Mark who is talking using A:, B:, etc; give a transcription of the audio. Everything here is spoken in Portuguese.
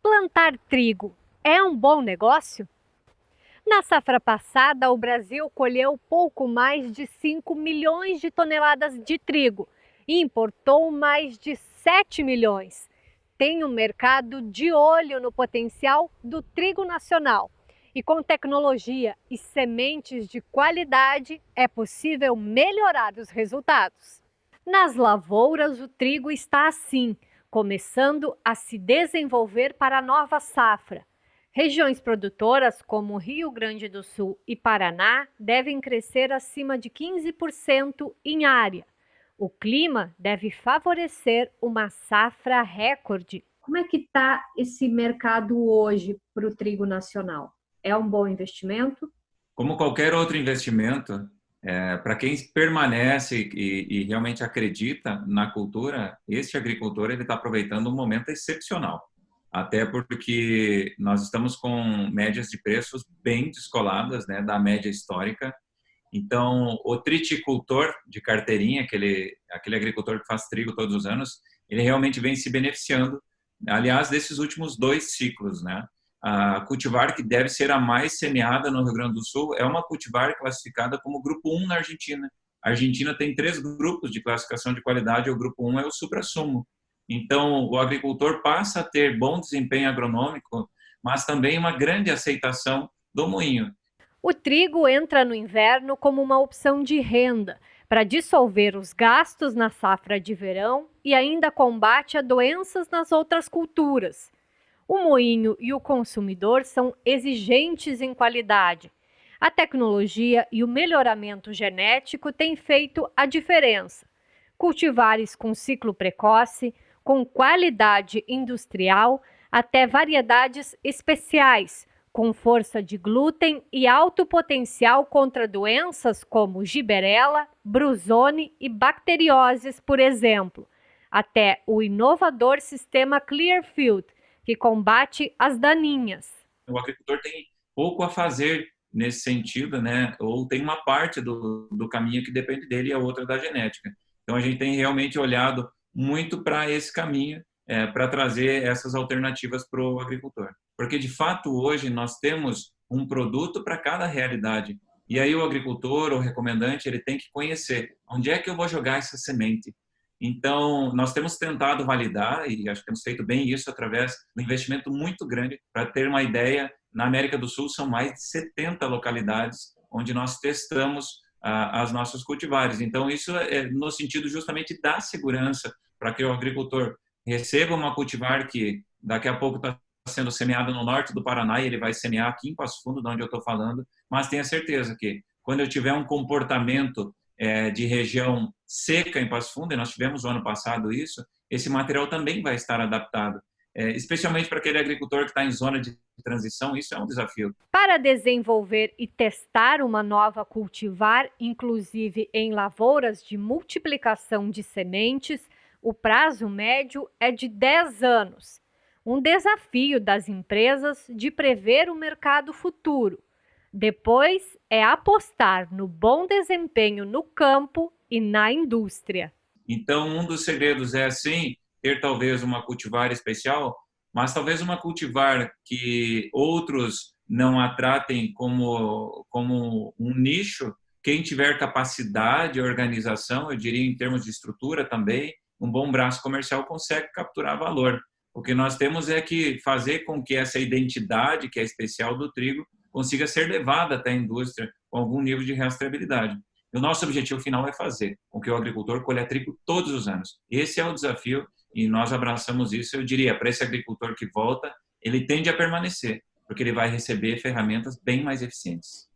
A: Plantar trigo é um bom negócio? Na safra passada, o Brasil colheu pouco mais de 5 milhões de toneladas de trigo e importou mais de 7 milhões. Tem um mercado de olho no potencial do trigo nacional. E com tecnologia e sementes de qualidade é possível melhorar os resultados. Nas lavouras, o trigo está assim, começando a se desenvolver para a nova safra. Regiões produtoras como Rio Grande do Sul e Paraná devem crescer acima de 15% em área. O clima deve favorecer uma safra recorde. Como é que está esse mercado hoje para o trigo nacional? É um bom investimento?
B: Como qualquer outro investimento, é, para quem permanece e, e, realmente acredita na cultura, este agricultor ele está aproveitando um momento excepcional. Até porque nós estamos com médias de preços bem descoladas né, da média histórica. Então, o triticultor de carteirinha, aquele, aquele agricultor que faz trigo todos os anos, ele realmente vem se beneficiando, aliás, desses últimos dois ciclos, né? A cultivar que deve ser a mais semeada no Rio Grande do Sul é uma cultivar classificada como grupo 1 na Argentina. A Argentina tem três grupos de classificação de qualidade, o grupo 1 é o supra-sumo. Então, o agricultor passa a ter bom desempenho agronômico, mas também uma grande aceitação do moinho.
A: O trigo entra no inverno como uma opção de renda para dissolver os gastos na safra de verão e ainda combate a doenças nas outras culturas. O moinho e o consumidor são exigentes em qualidade. A tecnologia e o melhoramento genético têm feito a diferença. Cultivares com ciclo precoce, com qualidade industrial, até variedades especiais, com força de glúten e alto potencial contra doenças como giberela, brusone e bacterioses, por exemplo, até o inovador sistema Clearfield, que combate as daninhas.
B: O agricultor tem pouco a fazer nesse sentido, né? Ou tem uma parte do, do caminho que depende dele e a outra da genética. Então a gente tem realmente olhado muito para esse caminho é, para trazer essas alternativas para o agricultor. Porque de fato hoje nós temos um produto para cada realidade. E aí o agricultor, o recomendante, ele tem que conhecer onde é que eu vou jogar essa semente, então, nós temos tentado validar, e acho que temos feito bem isso através um investimento muito grande. Para ter uma ideia, na América do Sul são mais de 70 localidades onde nós testamos ah, as nossas cultivares. Então, isso é no sentido justamente da segurança, para que o agricultor receba uma cultivar que daqui a pouco está sendo semeada no norte do Paraná e ele vai semear aqui em Passo Fundo, de onde eu estou falando, mas tenha certeza que quando eu tiver um comportamento é, de região seca em Passo Fundo, e nós tivemos ano passado isso, esse material também vai estar adaptado. É, especialmente para aquele agricultor que está em zona de transição, isso é um desafio.
A: Para desenvolver e testar uma nova cultivar, inclusive em lavouras de multiplicação de sementes, o prazo médio é de 10 anos. Um desafio das empresas de prever o mercado futuro. Depois é apostar no bom desempenho no campo e na indústria.
B: Então, um dos segredos é, sim, ter talvez uma cultivar especial, mas talvez uma cultivar que outros não a tratem como, como um nicho. Quem tiver capacidade, organização, eu diria em termos de estrutura também, um bom braço comercial consegue capturar valor. O que nós temos é que fazer com que essa identidade, que é especial do trigo, consiga ser levada até a indústria com algum nível de rastreabilidade. E o nosso objetivo final é fazer com que o agricultor colha trigo todos os anos. Esse é o desafio e nós abraçamos isso. Eu diria, para esse agricultor que volta, ele tende a permanecer, porque ele vai receber ferramentas bem mais eficientes.